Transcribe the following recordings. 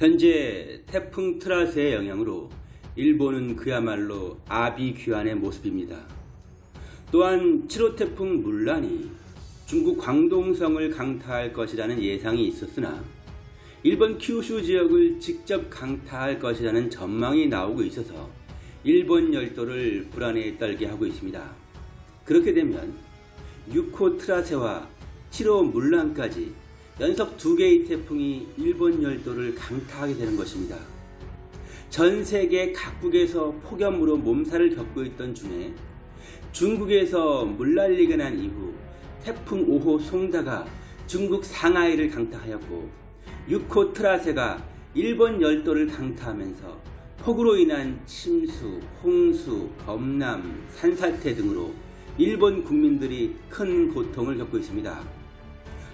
현재 태풍 트라스의 영향으로 일본은 그야말로 아비규환의 모습입니다. 또한 7호 태풍 물란이 중국 광동성을 강타할 것이라는 예상이 있었으나 일본 큐슈 지역을 직접 강타할 것이라는 전망이 나오고 있어서 일본 열도를 불안에 떨게 하고 있습니다. 그렇게 되면 6호 트라세와 7호 물란까지 연속 두 개의 태풍이 일본 열도를 강타하게 되는 것입니다. 전 세계 각국에서 폭염으로 몸살을 겪고 있던 중에 중국에서 물난리가 난 이후 태풍 5호 송다가 중국 상하이를 강타하였고 6호 트라세가 일본 열도를 강타하면서 폭우로 인한 침수, 홍수, 범람, 산사태 등으로 일본 국민들이 큰 고통을 겪고 있습니다.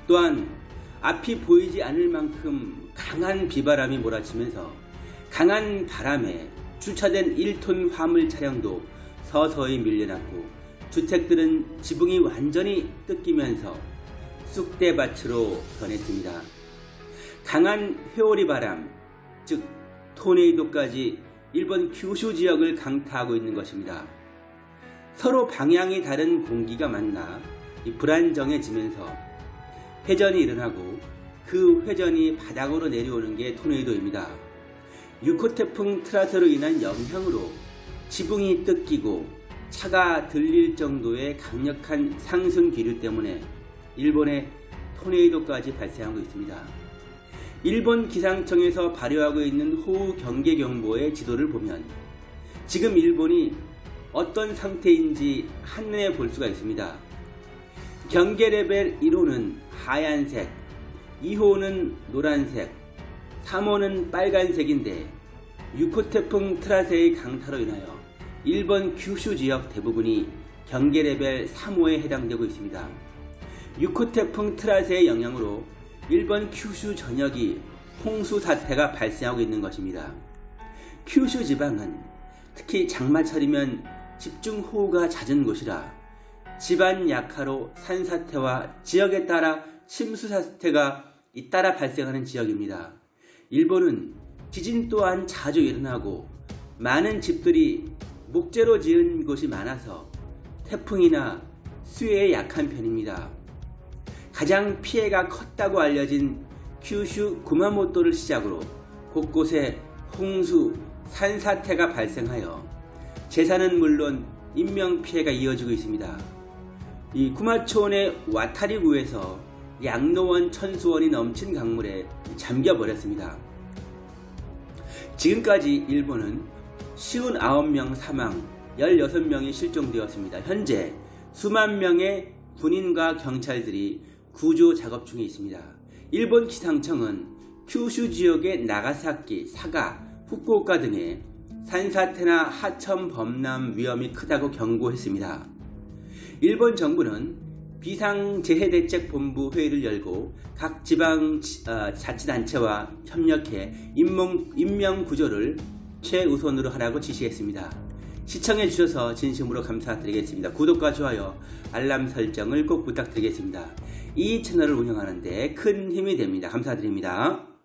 또한 앞이 보이지 않을 만큼 강한 비바람이 몰아치면서 강한 바람에 주차된 1톤 화물 차량도 서서히 밀려났고 주택들은 지붕이 완전히 뜯기면서 쑥대밭으로 변했습니다. 강한 회오리 바람, 즉 토네이도까지 일본 규슈 지역을 강타하고 있는 것입니다. 서로 방향이 다른 공기가 만나 불안정해지면서 회전이 일어나고 그 회전이 바닥으로 내려오는 게 토네이도입니다. 6호 태풍 트라스로 인한 영향으로 지붕이 뜯기고 차가 들릴 정도의 강력한 상승 기류 때문에 일본의 토네이도까지 발생하고 있습니다. 일본 기상청에서 발효하고 있는 호우 경계 경보의 지도를 보면 지금 일본이 어떤 상태인지 한눈에 볼 수가 있습니다. 경계 레벨 1호는 하얀색, 2호는 노란색, 3호는 빨간색인데 6호 태풍 트라세의 강타로 인하여 일본 규슈 지역 대부분이 경계 레벨 3호에 해당되고 있습니다. 6호 태풍 트라세의 영향으로 일본 큐슈 전역이 홍수 사태가 발생하고 있는 것입니다. 큐슈 지방은 특히 장마철이면 집중호우가 잦은 곳이라 집안 약화로 산사태와 지역에 따라 침수 사태가 잇따라 발생하는 지역입니다. 일본은 지진 또한 자주 일어나고 많은 집들이 목재로 지은 곳이 많아서 태풍이나 수해에 약한 편입니다. 가장 피해가 컸다고 알려진 큐슈 구마모토를 시작으로 곳곳에 홍수, 산사태가 발생하여 재산은 물론 인명피해가 이어지고 있습니다. 이 구마초원의 와타리구에서 양로원 천수원이 넘친 강물에 잠겨버렸습니다. 지금까지 일본은 59명 사망, 16명이 실종되었습니다. 현재 수만 명의 군인과 경찰들이 구조 작업 중에 있습니다. 일본 기상청은 큐슈 지역의 나가사키, 사가, 후쿠오카 등의 산사태나 하천 범람 위험이 크다고 경고했습니다. 일본 정부는 비상재해대책본부 회의를 열고 각 지방 어, 자치단체와 협력해 인명, 인명구조를 최우선으로 하라고 지시했습니다. 시청해 주셔서 진심으로 감사드리겠습니다. 구독과 좋아요, 알람 설정을 꼭 부탁드리겠습니다. 이 채널을 운영하는데 큰 힘이 됩니다. 감사드립니다.